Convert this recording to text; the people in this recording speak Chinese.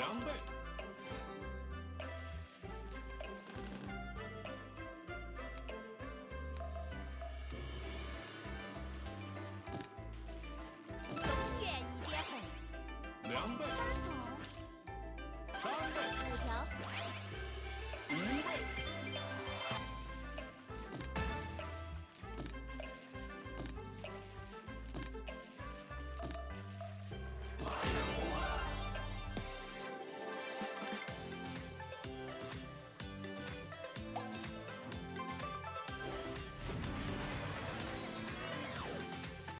两倍。